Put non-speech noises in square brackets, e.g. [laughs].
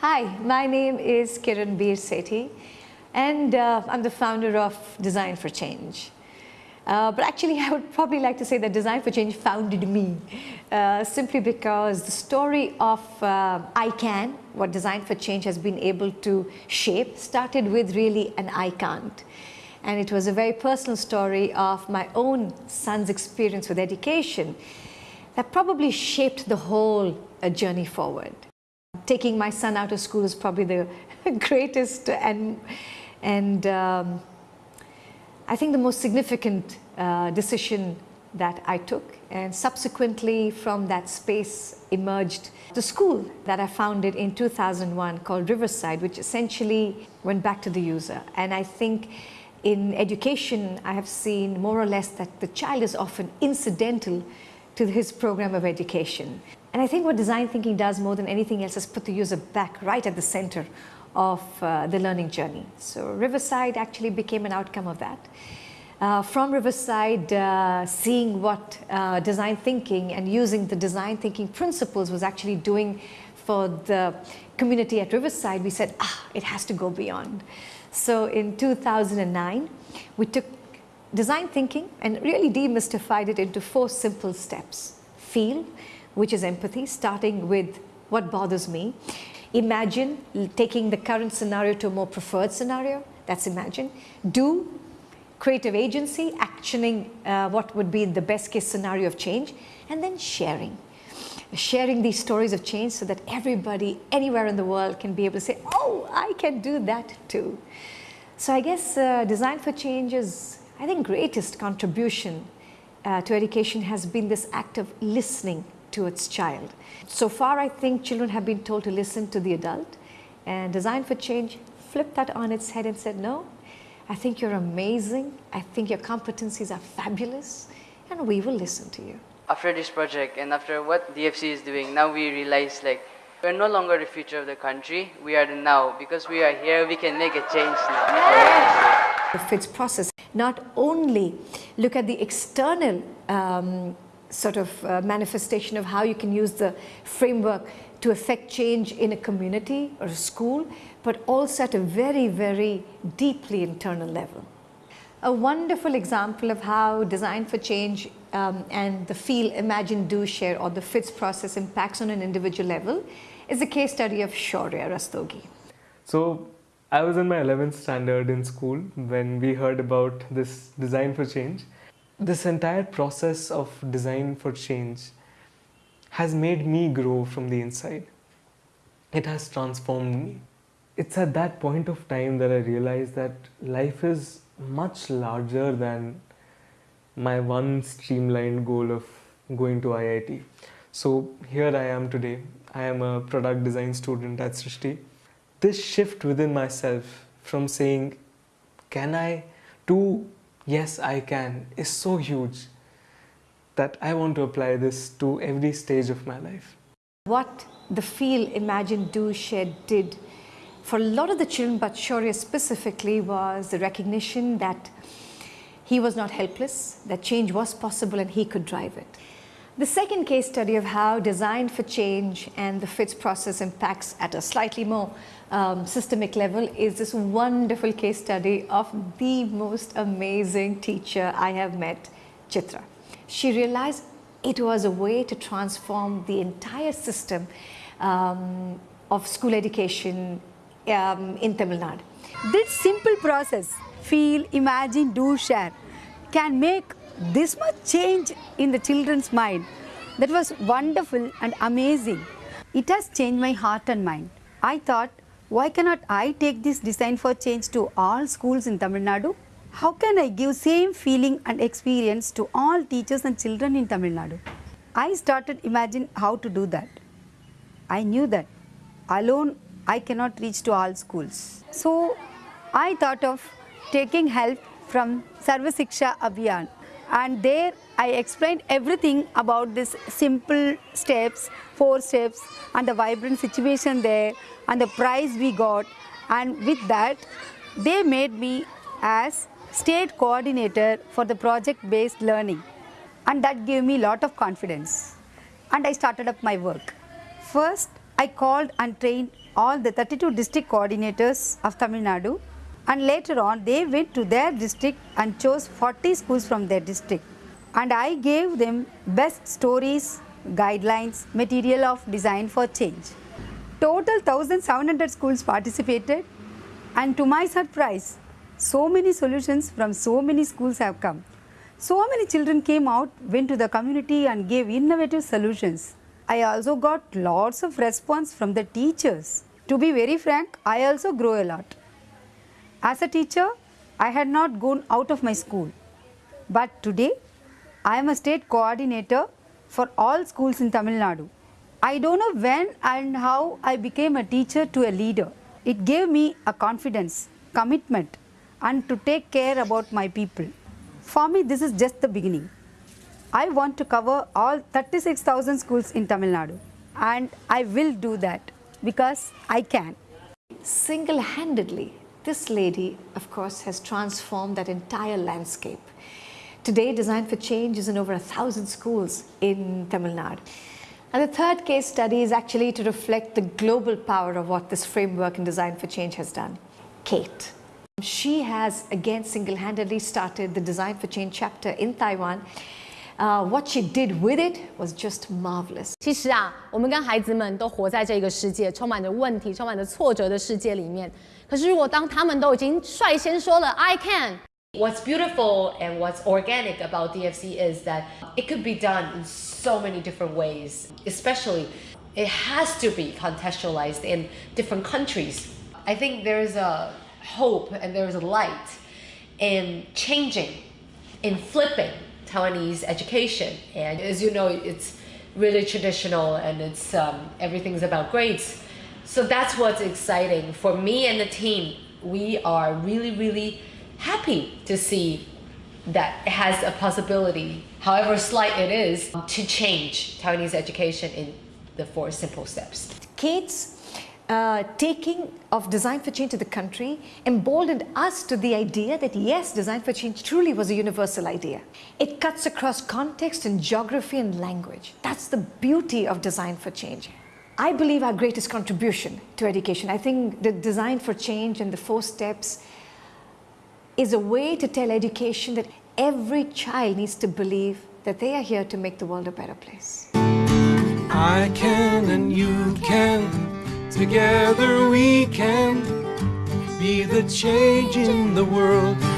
Hi, my name is Kiran Bir Sethi and uh, I'm the founder of Design for Change. Uh, but actually [laughs] I would probably like to say that Design for Change founded me uh, simply because the story of uh, I Can, what Design for Change has been able to shape, started with really an I Can't. And it was a very personal story of my own son's experience with education that probably shaped the whole uh, journey forward. Taking my son out of school is probably the [laughs] greatest and, and um, I think the most significant uh, decision that I took and subsequently from that space emerged the school that I founded in 2001 called Riverside which essentially went back to the user and I think in education I have seen more or less that the child is often incidental to his program of education. And I think what design thinking does more than anything else is put the user back right at the center of uh, the learning journey. So Riverside actually became an outcome of that. Uh, from Riverside, uh, seeing what uh, design thinking and using the design thinking principles was actually doing for the community at Riverside, we said, ah, it has to go beyond. So in 2009, we took design thinking and really demystified it into four simple steps. Feel, which is empathy, starting with what bothers me. Imagine taking the current scenario to a more preferred scenario, that's imagine. Do, creative agency, actioning uh, what would be the best case scenario of change, and then sharing. Sharing these stories of change so that everybody anywhere in the world can be able to say, oh, I can do that too. So I guess uh, Design for Change is, I think, greatest contribution uh, to education has been this act of listening to its child. So far, I think children have been told to listen to the adult and Design for Change flipped that on its head and said, no, I think you're amazing. I think your competencies are fabulous and we will listen to you. After this project and after what DFC is doing, now we realize like we're no longer the future of the country, we are the now. Because we are here, we can make a change now. The FIDS process not only look at the external um, sort of uh, manifestation of how you can use the framework to affect change in a community or a school, but also at a very, very deeply internal level. A wonderful example of how design for change um, and the feel, imagine, do, share or the FIDS process impacts on an individual level is the case study of Shaurya Rastogi. So I was in my 11th standard in school when we heard about this design for change this entire process of design for change has made me grow from the inside. It has transformed me. It's at that point of time that I realized that life is much larger than my one streamlined goal of going to IIT. So here I am today. I am a product design student at Srishti. This shift within myself from saying, can I, to yes I can is so huge that I want to apply this to every stage of my life. What the Feel, Imagine, Do, Share did for a lot of the children, but Shaurya specifically, was the recognition that he was not helpless, that change was possible and he could drive it. The second case study of how design for change and the FIDS process impacts at a slightly more um, systemic level is this wonderful case study of the most amazing teacher I have met, Chitra. She realized it was a way to transform the entire system um, of school education um, in Tamil Nadu. This simple process, feel, imagine, do, share, can make this much change in the children's mind. That was wonderful and amazing. It has changed my heart and mind. I thought, why cannot I take this design for change to all schools in Tamil Nadu? How can I give same feeling and experience to all teachers and children in Tamil Nadu? I started imagine how to do that. I knew that alone I cannot reach to all schools. So I thought of taking help from Sarva Shiksha Abhiyan and there I explained everything about this simple steps, four steps and the vibrant situation there and the prize we got. And with that they made me as state coordinator for the project based learning. And that gave me lot of confidence. And I started up my work. First I called and trained all the 32 district coordinators of Tamil Nadu and later on they went to their district and chose 40 schools from their district and I gave them best stories, guidelines, material of design for change. Total 1700 schools participated and to my surprise, so many solutions from so many schools have come. So many children came out, went to the community and gave innovative solutions. I also got lots of response from the teachers. To be very frank, I also grow a lot. As a teacher, I had not gone out of my school. But today, I am a state coordinator for all schools in Tamil Nadu. I don't know when and how I became a teacher to a leader. It gave me a confidence, commitment and to take care about my people. For me, this is just the beginning. I want to cover all 36,000 schools in Tamil Nadu and I will do that because I can. Single-handedly, this lady, of course, has transformed that entire landscape. Today, Design for Change is in over a thousand schools in Tamil Nadu. And the third case study is actually to reflect the global power of what this framework in Design for Change has done. Kate. She has again single-handedly started the Design for Change chapter in Taiwan. Uh, what she did with it was just marvelous. 其实啊，我们跟孩子们都活在这个世界，充满着问题、充满着挫折的世界里面。 可是如果当他们都已经率先说了 “I can”， What's beautiful and what's organic about DFC is that it could be done in so many different ways, especially it has to be contextualized in different countries. I think there's a hope and there's a light in changing, in flipping Taiwanese education. And as you know, it's really traditional and it's um, everything's about grades. So that's what's exciting for me and the team. We are really, really happy to see that it has a possibility, however slight it is, to change Taiwanese education in the four simple steps. Kate's uh, taking of Design for Change to the country emboldened us to the idea that yes, Design for Change truly was a universal idea. It cuts across context and geography and language. That's the beauty of Design for Change. I believe our greatest contribution to education, I think the Design for Change and the four steps is a way to tell education that every child needs to believe that they are here to make the world a better place. I can and you can. Together we can be the change in the world.